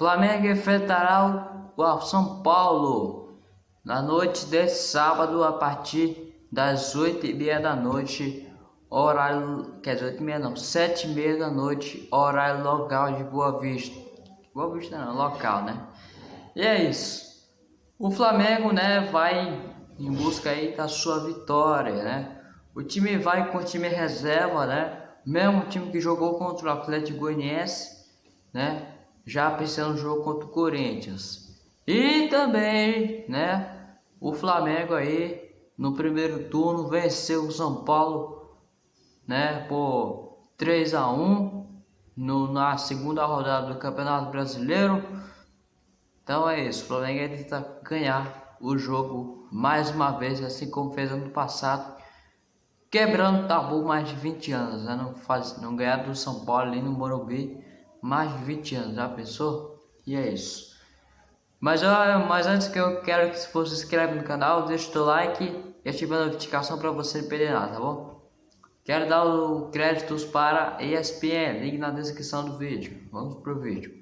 Flamengo enfrentará o São Paulo na noite desse sábado a partir das oito e meia da noite, horário, quer dizer, oito e meia não, sete e meia da noite, horário local de Boa Vista. Boa Vista não, local, né? E é isso. O Flamengo, né, vai em busca aí da sua vitória, né? O time vai com o time reserva, né? Mesmo time que jogou contra o Atlético Goianiense, né? Já pensando no jogo contra o Corinthians. E também, né? O Flamengo aí no primeiro turno venceu o São Paulo, né? Por 3 a 1 no, na segunda rodada do Campeonato Brasileiro. Então é isso, o Flamengo tenta ganhar o jogo mais uma vez, assim como fez ano passado, quebrando tabu mais de 20 anos, né? não, faz, não ganhar do São Paulo ali no Morumbi mais de 20 anos, já pensou? E é isso. Mas, mas antes que eu quero que você se inscreva no canal, deixa o teu like e ative a notificação para você não perder nada, tá bom? Quero dar o créditos para ESPN, link na descrição do vídeo. Vamos pro vídeo.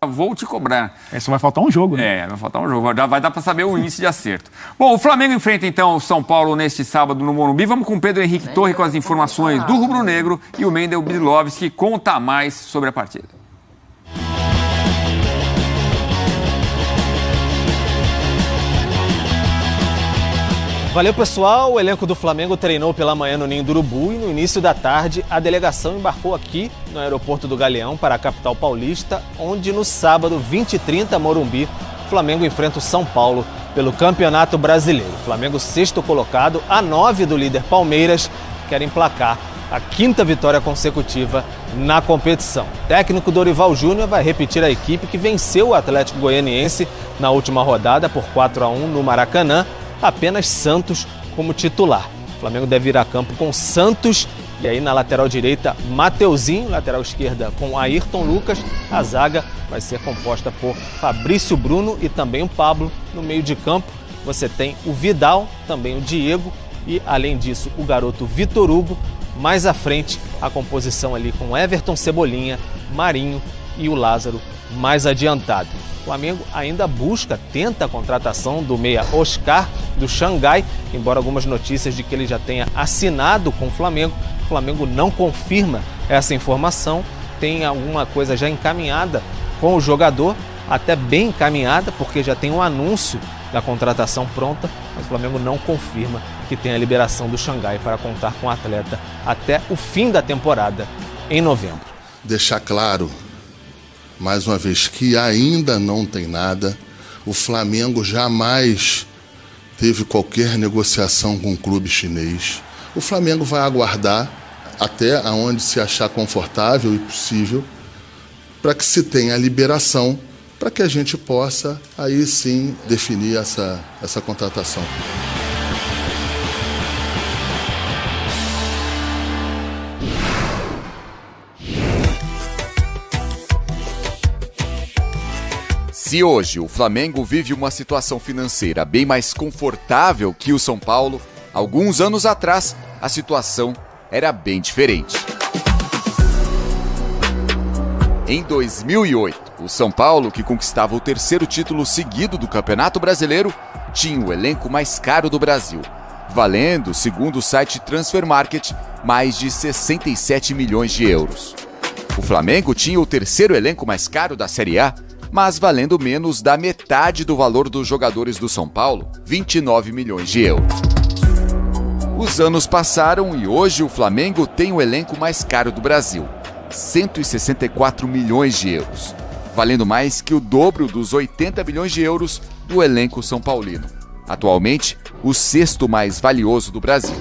Ah, vou te cobrar. É, só vai faltar um jogo, né? É, vai faltar um jogo. Já vai dar para saber o índice de acerto. Bom, o Flamengo enfrenta então o São Paulo neste sábado no Morumbi. Vamos com o Pedro Henrique Torre com as informações do Rubro Negro e o Mendel Brilovski conta mais sobre a partida. Valeu, pessoal. O elenco do Flamengo treinou pela manhã no Ninho do Urubu e no início da tarde a delegação embarcou aqui no aeroporto do Galeão para a capital paulista, onde no sábado 20 e 30 Morumbi, Flamengo enfrenta o São Paulo pelo Campeonato Brasileiro. Flamengo sexto colocado, a nove do líder Palmeiras, quer emplacar a quinta vitória consecutiva na competição. O técnico Dorival Júnior vai repetir a equipe que venceu o Atlético Goianiense na última rodada por 4 a 1 no Maracanã apenas Santos como titular. O Flamengo deve ir a campo com Santos e aí na lateral direita, Mateuzinho, lateral esquerda com Ayrton Lucas. A zaga vai ser composta por Fabrício Bruno e também o Pablo. No meio de campo, você tem o Vidal, também o Diego e, além disso, o garoto Vitor Hugo. Mais à frente, a composição ali com Everton Cebolinha, Marinho e o Lázaro mais adiantado. O Flamengo ainda busca, tenta a contratação do meia Oscar do Xangai, embora algumas notícias de que ele já tenha assinado com o Flamengo. O Flamengo não confirma essa informação, tem alguma coisa já encaminhada com o jogador, até bem encaminhada, porque já tem um anúncio da contratação pronta, mas o Flamengo não confirma que tem a liberação do Xangai para contar com o atleta até o fim da temporada, em novembro. Deixar claro mais uma vez, que ainda não tem nada. O Flamengo jamais teve qualquer negociação com o clube chinês. O Flamengo vai aguardar até aonde se achar confortável e possível para que se tenha a liberação para que a gente possa aí sim definir essa, essa contratação. Se hoje o Flamengo vive uma situação financeira bem mais confortável que o São Paulo, alguns anos atrás a situação era bem diferente. Em 2008, o São Paulo, que conquistava o terceiro título seguido do Campeonato Brasileiro, tinha o elenco mais caro do Brasil, valendo, segundo o site Transfer Market, mais de 67 milhões de euros. O Flamengo tinha o terceiro elenco mais caro da Série A, mas valendo menos da metade do valor dos jogadores do São Paulo, 29 milhões de euros. Os anos passaram e hoje o Flamengo tem o elenco mais caro do Brasil, 164 milhões de euros, valendo mais que o dobro dos 80 milhões de euros do elenco são paulino. Atualmente, o sexto mais valioso do Brasil.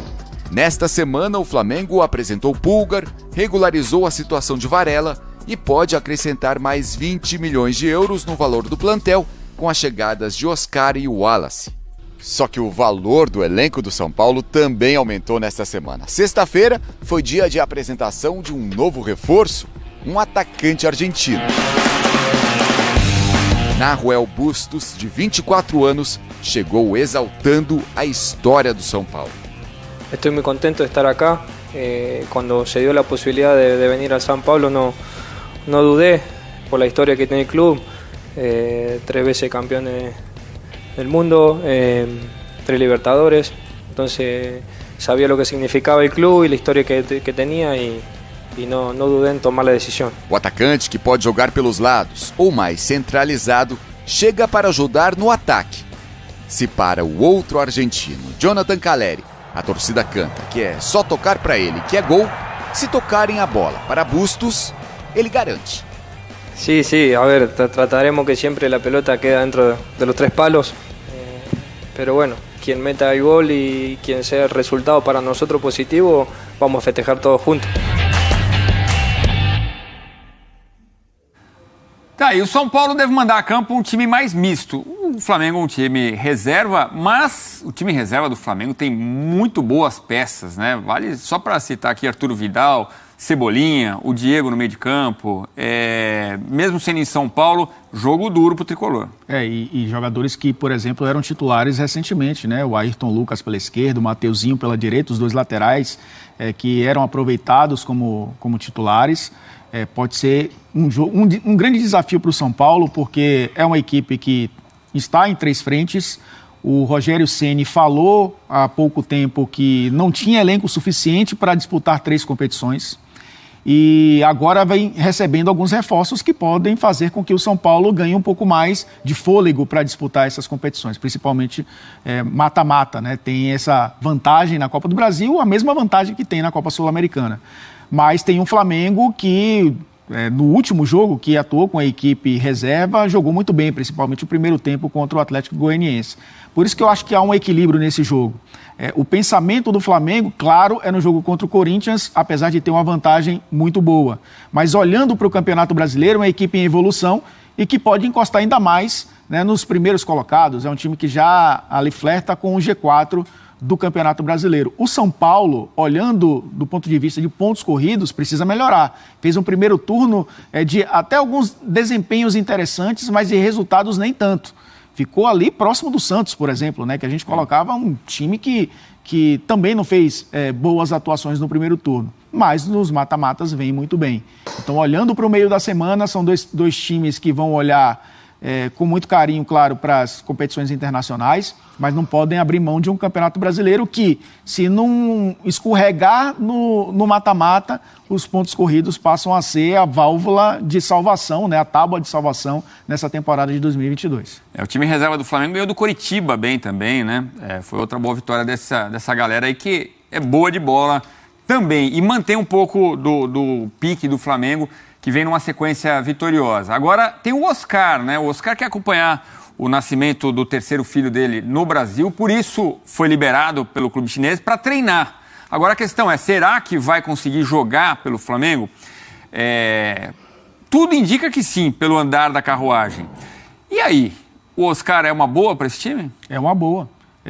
Nesta semana, o Flamengo apresentou Pulgar, regularizou a situação de Varela e pode acrescentar mais 20 milhões de euros no valor do plantel com as chegadas de Oscar e Wallace. Só que o valor do elenco do São Paulo também aumentou nesta semana. Sexta-feira foi dia de apresentação de um novo reforço, um atacante argentino. Naruel Bustos, de 24 anos, chegou exaltando a história do São Paulo. Estou muito contente de estar aqui. Eh, quando se deu a possibilidade de, de venir a São Paulo, não no dudé por la historia que tiene el club, eh, tres veces campeones del mundo, eh, tres Libertadores, entonces sabía lo que significaba el club y la historia que, que tenía y, e não, não dudei em tomar a decisão. O atacante, que pode jogar pelos lados ou mais centralizado, chega para ajudar no ataque. Se para o outro argentino, Jonathan Caleri, a torcida canta que é só tocar para ele que é gol, se tocarem a bola para Bustos, ele garante. Sí, sí, a ver, trataremos que siempre la pelota quede dentro de los tres palos, eh, pero bueno, quien meta el gol y quien sea el resultado para nosotros positivo, vamos a festejar todos juntos. Tá, e o São Paulo deve mandar a campo um time mais misto. O Flamengo é um time reserva, mas o time reserva do Flamengo tem muito boas peças, né? Vale só para citar aqui Arturo Vidal, Cebolinha, o Diego no meio de campo, é, mesmo sendo em São Paulo, jogo duro pro tricolor. É, e, e, jogadores que, por exemplo, eram titulares recentemente, né? O Ayrton Lucas pela esquerda, o Mateuzinho pela direita, os dois laterais é, que eram aproveitados como, como titulares é, pode ser um, um, um grande desafio para o São Paulo, porque é uma equipe que está em três frentes. O Rogério Ceni falou há pouco tempo que não tinha elenco suficiente para disputar três competições. E agora vem recebendo alguns reforços que podem fazer com que o São Paulo ganhe um pouco mais de fôlego para disputar essas competições, principalmente é, mata-mata, é, né? Tem essa vantagem na Copa do Brasil, a mesma vantagem que tem na Copa Sul-Americana. Mas tem um Flamengo que, é, no último jogo, que atuou com a equipe reserva, jogou muito bem, principalmente o primeiro tempo contra o Atlético Goianiense. Por isso que eu acho que há um equilíbrio nesse jogo. É, o pensamento do Flamengo, claro, é no jogo contra o Corinthians, apesar de ter uma vantagem muito boa. Mas olhando para o Campeonato Brasileiro, é uma equipe em evolução e que pode encostar ainda mais né, nos primeiros colocados. É um time que já ali flerta com o G4 do Campeonato Brasileiro. O São Paulo, olhando do ponto de vista de pontos corridos, precisa melhorar. Fez um primeiro turno é, de até alguns desempenhos interessantes, mas de resultados nem tanto. Ficou ali próximo do Santos, por exemplo, né, que a gente colocava um time que, que também não fez é, boas atuações no primeiro turno. Mas nos mata-matas vem muito bem. Então, olhando para o meio da semana, são dois, dois times que vão olhar é, com muito carinho, claro, para as competições internacionais, mas não podem abrir mão de um campeonato brasileiro que, se não escorregar no mata-mata, os pontos corridos passam a ser a válvula de salvação, né, a tábua de salvação nessa temporada de 2022. É, o time reserva do Flamengo ganhou do Coritiba bem também, né? É, foi outra boa vitória dessa, dessa galera aí que é boa de bola também e mantém um pouco do, do pique do Flamengo que vem numa sequência vitoriosa. Agora tem o Oscar, né? O Oscar quer acompanhar o nascimento do terceiro filho dele no Brasil, por isso foi liberado pelo clube chinês para treinar. Agora a questão é: será que vai conseguir jogar pelo Flamengo? É... Tudo indica que sim, pelo andar da carruagem. E aí, o Oscar é uma boa para esse time? É uma boa.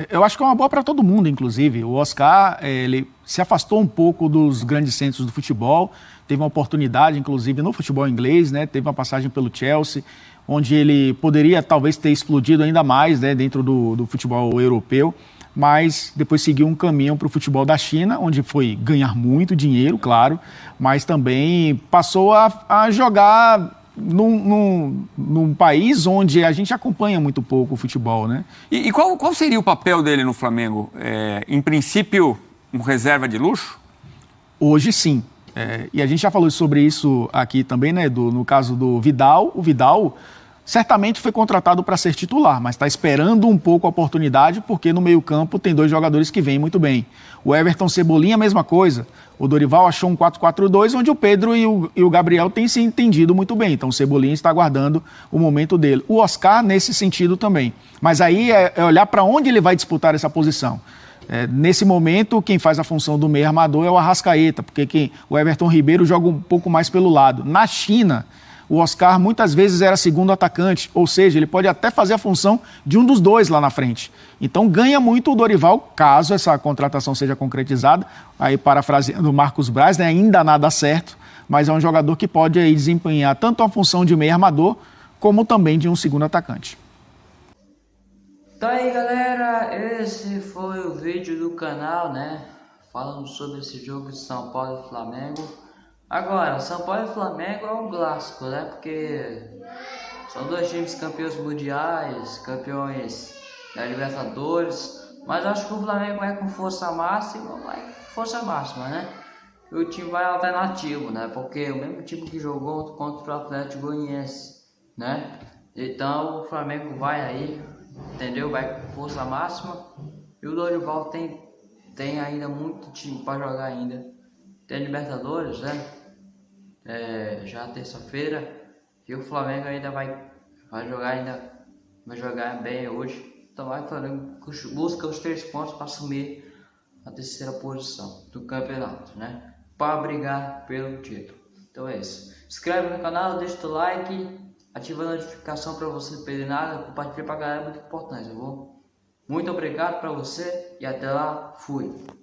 Eu acho que é uma boa para todo mundo, inclusive. O Oscar, ele se afastou um pouco dos grandes centros do futebol, teve uma oportunidade, inclusive, no futebol inglês, né? Teve uma passagem pelo Chelsea, onde ele poderia talvez ter explodido ainda mais, né, dentro do, do futebol europeu, mas depois seguiu um caminho para o futebol da China, onde foi ganhar muito dinheiro, claro, mas também passou a, a jogar num, num, num, país onde a gente acompanha muito pouco o futebol, né? E, e qual, qual, seria o papel dele no Flamengo? É, em princípio, um reserva de luxo? Hoje sim. É, e a gente já falou sobre isso aqui também, né, Edu? No caso do Vidal, o Vidal certamente foi contratado para ser titular, mas está esperando um pouco a oportunidade, porque no meio-campo tem dois jogadores que vêm muito bem. O Everton Cebolinha, mesma coisa. O Dorival achou um 4-4-2, onde o Pedro e o, e o, Gabriel têm se entendido muito bem. Então o Cebolinha está aguardando o momento dele. O Oscar, nesse sentido também. Mas aí é, é olhar para onde ele vai disputar essa posição. É, nesse momento, quem faz a função do meio armador é o Arrascaeta, porque quem, o Everton Ribeiro joga um pouco mais pelo lado. Na China, o Oscar muitas vezes era segundo atacante, ou seja, ele pode até fazer a função de um dos dois lá na frente. Então ganha muito o Dorival, caso essa contratação seja concretizada. Aí, parafraseando o Marcos Braz, né, ainda nada certo, mas é um jogador que pode aí, desempenhar tanto a função de meio armador, como também de um segundo atacante. Então aí galera, esse foi o vídeo do canal, né? Falando sobre esse jogo de São Paulo e Flamengo. Agora, São Paulo e Flamengo é um clássico, né? Porque São dois times campeões mundiais, campeões da Libertadores. Mas acho que o Flamengo vai com força máxima, vai com força máxima, né? E o time vai alternativo, né? Porque é o mesmo time que jogou contra o Atlético Goianiense, né? Então o Flamengo vai aí, entendeu? Vai com força máxima. E o Dorival tem, tem ainda muito time para jogar ainda. Tem Libertadores, né? É, já terça-feira. E o Flamengo ainda vai, vai jogar ainda. Vai jogar bem hoje. Então vai Flamengo busca os três pontos para assumir a terceira posição do campeonato, né? Para brigar pelo título. Então é isso. Inscreve no canal, deixa o like, ativa a notificação para você não perder nada, compartilha para galera, é muito importante, tá bom? Muito obrigado para você e até lá, fui!